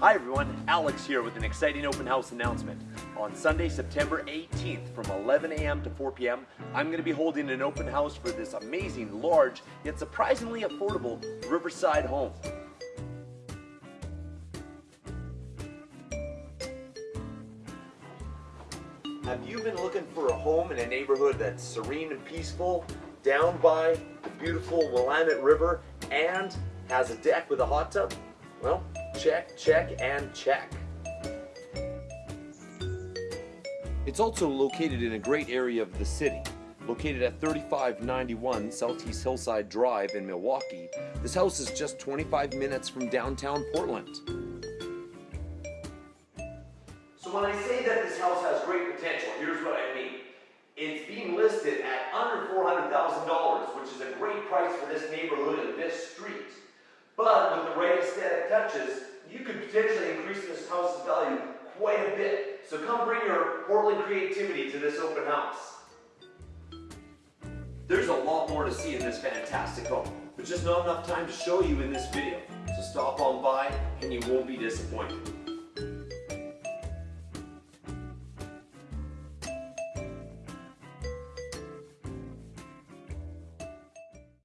Hi everyone, Alex here with an exciting open house announcement. On Sunday, September 18th from 11 a.m. to 4 p.m., I'm going to be holding an open house for this amazing, large, yet surprisingly affordable Riverside home. Have you been looking for a home in a neighborhood that's serene and peaceful, down by the beautiful Willamette River, and has a deck with a hot tub? Well, check, check, and check. It's also located in a great area of the city. Located at 3591 Southeast Hillside Drive in Milwaukie, this house is just 25 minutes from downtown Portland. So when I say that this house has great potential, here's what I mean. It's being listed at under $400,000, which is a great price for this neighborhood and this street. But with the right aesthetic touches, you could potentially increase this house's value quite a bit. So come bring your Portland creativity to this open house. There's a lot more to see in this fantastic home, but just not enough time to show you in this video. So stop on by and you won't be disappointed.